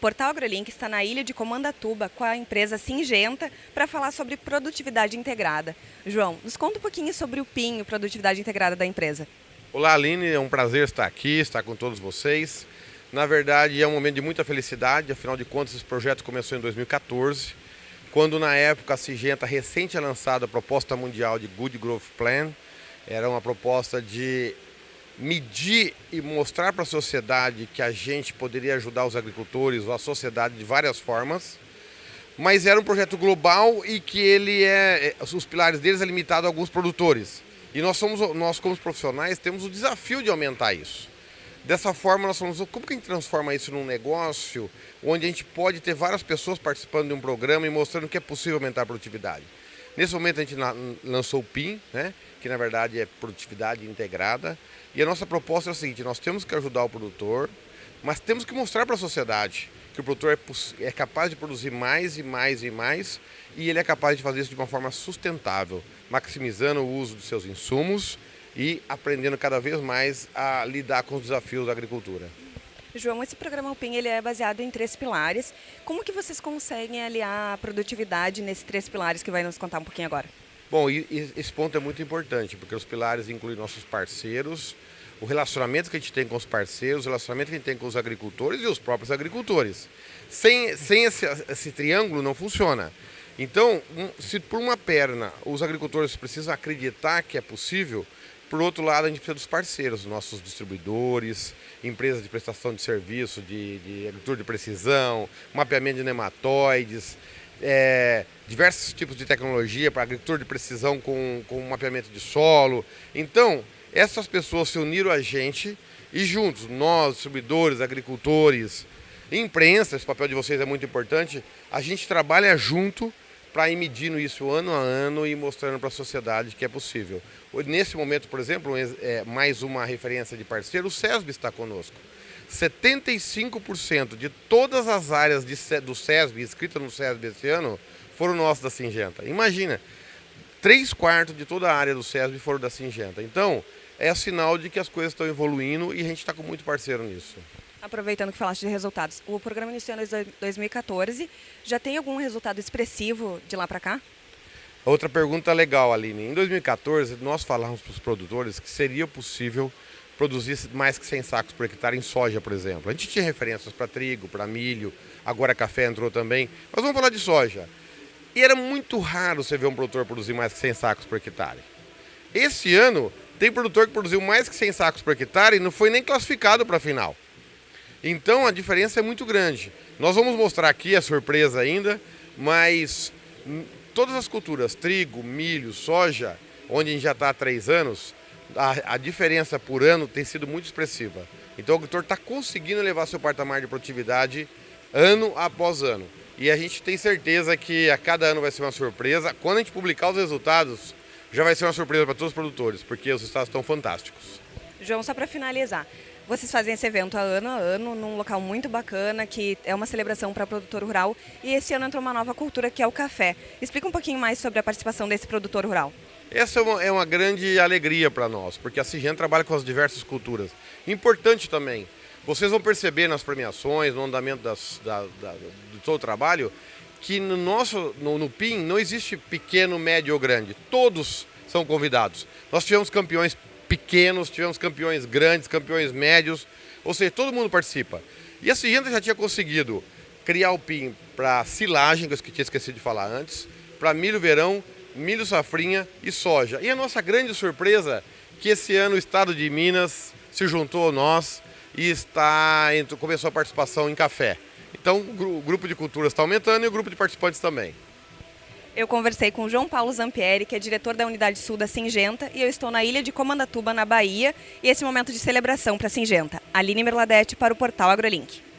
Portal AgroLink está na ilha de Comandatuba com a empresa Singenta para falar sobre produtividade integrada. João, nos conta um pouquinho sobre o PIN, Produtividade Integrada da empresa. Olá Aline, é um prazer estar aqui, estar com todos vocês. Na verdade é um momento de muita felicidade, afinal de contas esse projeto começou em 2014, quando na época a Singenta recém tinha lançado a proposta mundial de Good Growth Plan, era uma proposta de medir e mostrar para a sociedade que a gente poderia ajudar os agricultores ou a sociedade de várias formas, mas era um projeto global e que ele é, é os pilares deles é limitado a alguns produtores. E nós somos nós como profissionais temos o desafio de aumentar isso. Dessa forma nós somos como que a gente transforma isso num negócio onde a gente pode ter várias pessoas participando de um programa e mostrando que é possível aumentar a produtividade. Nesse momento a gente lançou o PIN, né, que na verdade é produtividade integrada. E a nossa proposta é o seguinte, nós temos que ajudar o produtor, mas temos que mostrar para a sociedade que o produtor é, é capaz de produzir mais e mais e mais e ele é capaz de fazer isso de uma forma sustentável, maximizando o uso dos seus insumos e aprendendo cada vez mais a lidar com os desafios da agricultura. João, esse programa PIN ele é baseado em três pilares. Como que vocês conseguem aliar a produtividade nesses três pilares que vai nos contar um pouquinho agora? Bom, esse ponto é muito importante, porque os pilares incluem nossos parceiros, o relacionamento que a gente tem com os parceiros, o relacionamento que a gente tem com os agricultores e os próprios agricultores. Sem, sem esse, esse triângulo não funciona. Então, se por uma perna os agricultores precisam acreditar que é possível, por outro lado, a gente precisa dos parceiros, nossos distribuidores, empresas de prestação de serviço, de, de agricultura de precisão, mapeamento de nematóides, é, diversos tipos de tecnologia para agricultura de precisão com, com mapeamento de solo. Então, essas pessoas se uniram a gente e juntos, nós, distribuidores, agricultores, imprensa, esse papel de vocês é muito importante, a gente trabalha junto para ir medindo isso ano a ano e mostrando para a sociedade que é possível. Nesse momento, por exemplo, é, mais uma referência de parceiro, o SESB está conosco. 75% de todas as áreas de, do SESB, inscritas no SESB esse ano, foram nossas da Singenta. Imagina, 3 quartos de toda a área do SESB foram da Singenta. Então, é sinal de que as coisas estão evoluindo e a gente está com muito parceiro nisso. Aproveitando que falaste de resultados, o programa iniciou em 2014. Já tem algum resultado expressivo de lá para cá? Outra pergunta legal, Aline. Em 2014, nós falamos para os produtores que seria possível produzir mais que 100 sacos por hectare em soja, por exemplo. A gente tinha referências para trigo, para milho, agora café entrou também. Mas vamos falar de soja. E era muito raro você ver um produtor produzir mais que 100 sacos por hectare. Esse ano, tem produtor que produziu mais que 100 sacos por hectare e não foi nem classificado para a final. Então a diferença é muito grande. Nós vamos mostrar aqui a surpresa ainda, mas todas as culturas, trigo, milho, soja, onde a gente já está há três anos, a, a, diferença por ano tem sido muito expressiva. Então o agricultor está conseguindo levar seu patamar de produtividade ano após ano. E a gente tem certeza que a cada ano vai ser uma surpresa. Quando a gente publicar os resultados, já vai ser uma surpresa para todos os produtores, porque os resultados estão fantásticos. João, só para finalizar, vocês fazem esse evento ano a ano, num local muito bacana, que é uma celebração para produtor rural. E esse ano entrou uma nova cultura, que é o café. Explica um pouquinho mais sobre a participação desse produtor rural. Essa é uma, é uma grande alegria para nós, porque a Cigen trabalha com as diversas culturas. Importante também, vocês vão perceber nas premiações, no andamento das, da, da, do o trabalho, que no nosso no, no PIN não existe pequeno, médio ou grande. Todos são convidados. Nós tivemos campeões pequenos, tivemos campeões grandes, campeões médios, ou seja, todo mundo participa. E a Singenta já tinha conseguido criar o PIN para silagem, que eu tinha esquecido de falar antes, para milho verão, milho safrinha e soja. E a nossa grande surpresa que esse ano o estado de Minas se juntou a nós e está começou a participação em café. Então o grupo de culturas está aumentando e o grupo de participantes também. Eu conversei com o João Paulo Zampieri, que é diretor da Unidade Sul da Singenta, e eu estou na ilha de Comandatuba, na Bahia, e esse momento de celebração para a Singenta. Aline Merladete para o portal AgroLink.